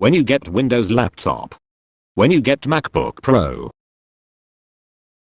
When you get Windows laptop. When you get MacBook Pro.